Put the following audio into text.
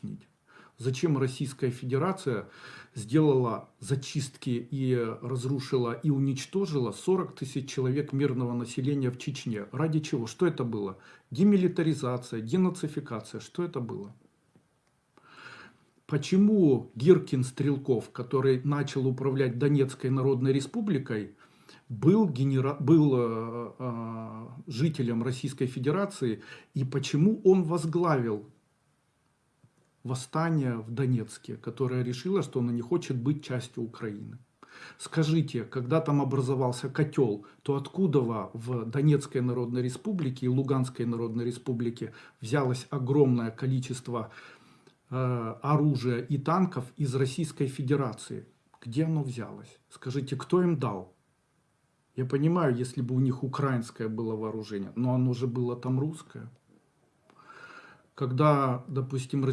объяснить, зачем Российская Федерация сделала зачистки и разрушила и уничтожила 40 тысяч человек мирного населения в Чечне. Ради чего? Что это было? Демилитаризация, денацификация. Что это было? Почему Гиркин Стрелков, который начал управлять Донецкой Народной Республикой, был, генера... был э, э, жителем Российской Федерации и почему он возглавил восстание в Донецке, которое решило, что оно не хочет быть частью Украины. Скажите, когда там образовался котел, то откуда в Донецкой Народной Республике и Луганской Народной Республике взялось огромное количество э, оружия и танков из Российской Федерации? Где оно взялось? Скажите, кто им дал? Я понимаю, если бы у них украинское было вооружение, но оно же было там русское. Когда, допустим,